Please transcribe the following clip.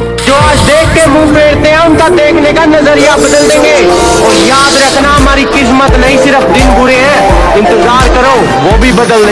जो आज देख के मुँह फेरते हैं, उनका देखने का नज़रिया बदल देंगे। और याद रखना, हमारी किस्मत नहीं सिर्फ़ दिन बुरे हैं, इंतज़ार करो, वो भी बदल देंगे।